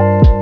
you